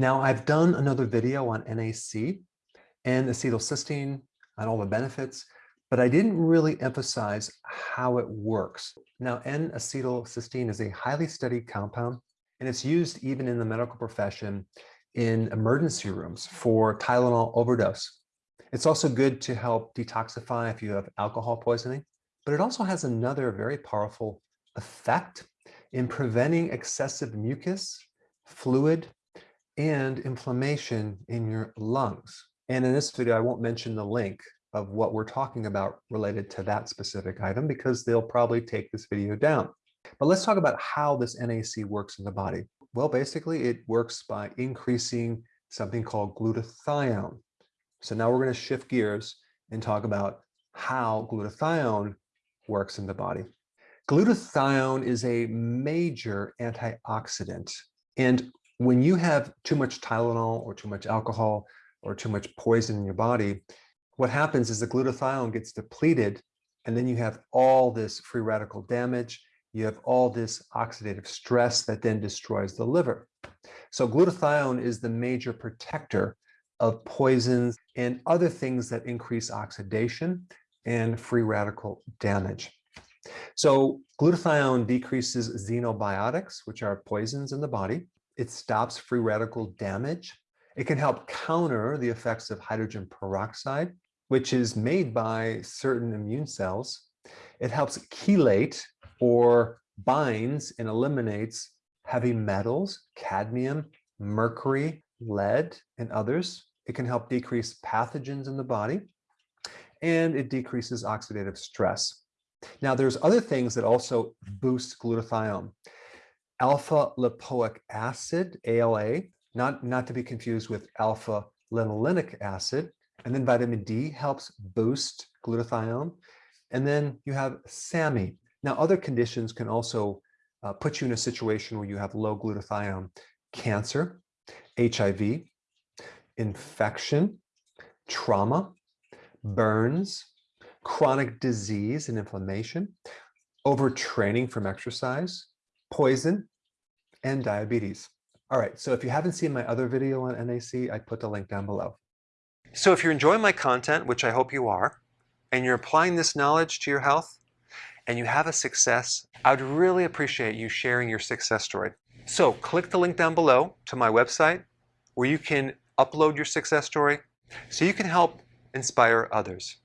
Now, I've done another video on NAC and acetylcysteine and all the benefits, but I didn't really emphasize how it works. Now, N-acetylcysteine is a highly studied compound, and it's used even in the medical profession in emergency rooms for Tylenol overdose. It's also good to help detoxify if you have alcohol poisoning, but it also has another very powerful effect in preventing excessive mucus, fluid, and inflammation in your lungs. And in this video, I won't mention the link of what we're talking about related to that specific item because they'll probably take this video down. But let's talk about how this NAC works in the body. Well, basically it works by increasing something called glutathione. So now we're going to shift gears and talk about how glutathione works in the body. Glutathione is a major antioxidant. And when you have too much Tylenol or too much alcohol or too much poison in your body, what happens is the glutathione gets depleted and then you have all this free radical damage. You have all this oxidative stress that then destroys the liver. So glutathione is the major protector of poisons and other things that increase oxidation and free radical damage. So glutathione decreases xenobiotics, which are poisons in the body. It stops free radical damage. It can help counter the effects of hydrogen peroxide, which is made by certain immune cells. It helps chelate or binds and eliminates heavy metals, cadmium, mercury, lead, and others. It can help decrease pathogens in the body, and it decreases oxidative stress. Now, there's other things that also boost glutathione alpha lipoic acid, ALA, not, not to be confused with alpha linolenic acid. And then vitamin D helps boost glutathione. And then you have SAMe. Now, other conditions can also uh, put you in a situation where you have low glutathione, cancer, HIV, infection, trauma, burns, chronic disease and inflammation, overtraining from exercise, poison, and diabetes. All right, so if you haven't seen my other video on NAC, I put the link down below. So if you're enjoying my content, which I hope you are, and you're applying this knowledge to your health, and you have a success, I would really appreciate you sharing your success story. So click the link down below to my website where you can upload your success story so you can help inspire others.